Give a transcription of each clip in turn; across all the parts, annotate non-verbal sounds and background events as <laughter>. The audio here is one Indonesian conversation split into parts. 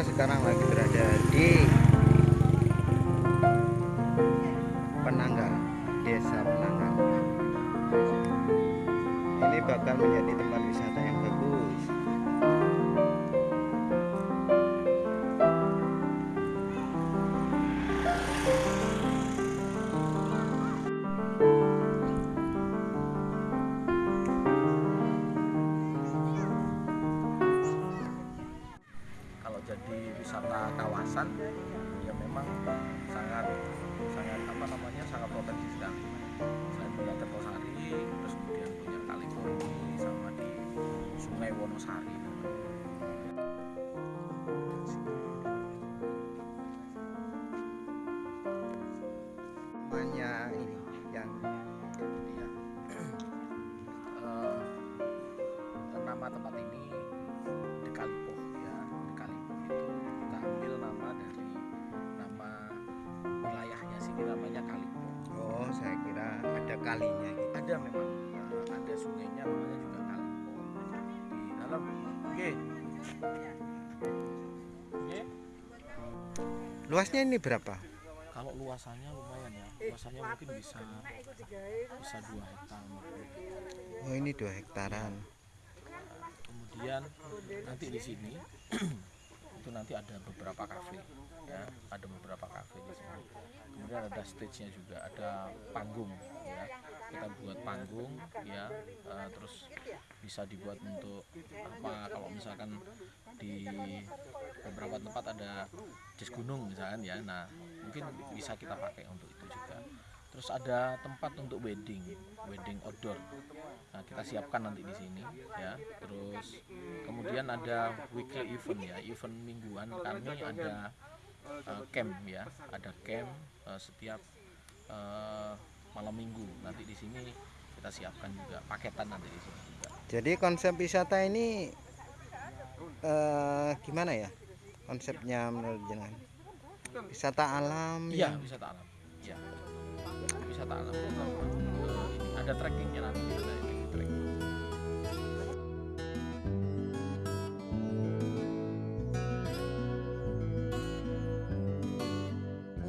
sekarang lagi berada di Penanggal, Desa Penanggal. Ini bakal menjadi tempat wisata yang bagus. Wonosari Namanya ini yang Iya. Eh, nama tempat ini di Kalipoh ya di Kalipoh itu kita ambil nama dari nama wilayahnya sini namanya Kalipoh oh saya kira ada kalinya gitu. ada memang eh, ada sungainya namanya juga Kalipo dalam. Oke. Oke. Luasnya ini berapa? kalau luasannya lumayan ya. Luasannya mungkin bisa bisa dua hektar Oh ini dua hektaran. kemudian nanti di sini <clears throat> nanti ada beberapa kafe ya. Ada beberapa kafe di sini kemudian ada stage nya juga ada panggung ya. Kita buat panggung ya. Eh, terus bisa dibuat untuk apa kalau misalkan di beberapa tempat ada jazz gunung misalkan ya. Nah mungkin bisa kita pakai untuk terus ada tempat untuk wedding wedding outdoor. Nah kita siapkan nanti di sini ya. Terus kemudian ada weekly event ya. Event mingguan kami ada eh, camp ya. Ada camp eh, setiap eh, malam minggu. Nanti di sini kita siapkan juga paketan nanti di sini juga. Jadi konsep wisata ini eh, gimana ya? Konsepnya menurut jenengan? Wisata alam iya yang wisata alam. Iya wisata alam ada trekkingnya nanti ada ini trekking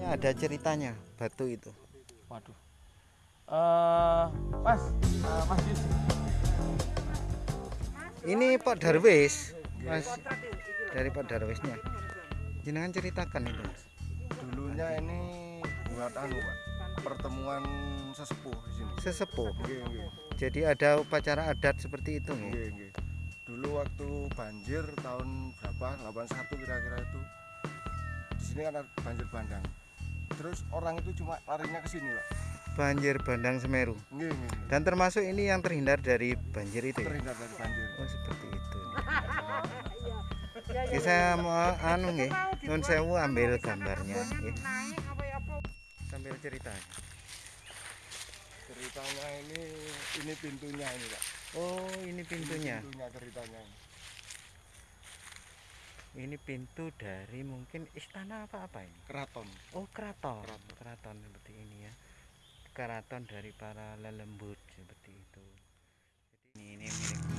ada ceritanya batu itu. waduh eh mas eh, mas Yus Ini Pak Darwis, Mas dari Pak Darwisnya. Jenengan ceritakan itu. Mas. dulunya ini buat anu pak pertemuan sesepuh di sini Sesepuh. Nggih, nggih. Jadi ada upacara adat seperti itu nih. Nggih, nggih. dulu waktu banjir tahun berapa 81 kira-kira itu di sini kan ada banjir bandang terus orang itu cuma larinya ke sini pak Banjir bandang Semeru. nggih, nggih. Dan termasuk ini yang terhindar dari banjir itu ya. terhindar dari banjir Oh seperti itu. <laughs> Oke, saya mau anu nggih, nun sewu ambil gambarnya nggih. Sambil cerita. ceritanya ini ini pintunya ini pak Oh, ini pintunya. pintunya ceritanya ini. Ini pintu dari mungkin istana apa apa ini? keraton Oh, keraton. Keraton. Keraton seperti ini ya. Keraton dari para lelembut seperti itu. Jadi ini, ini milik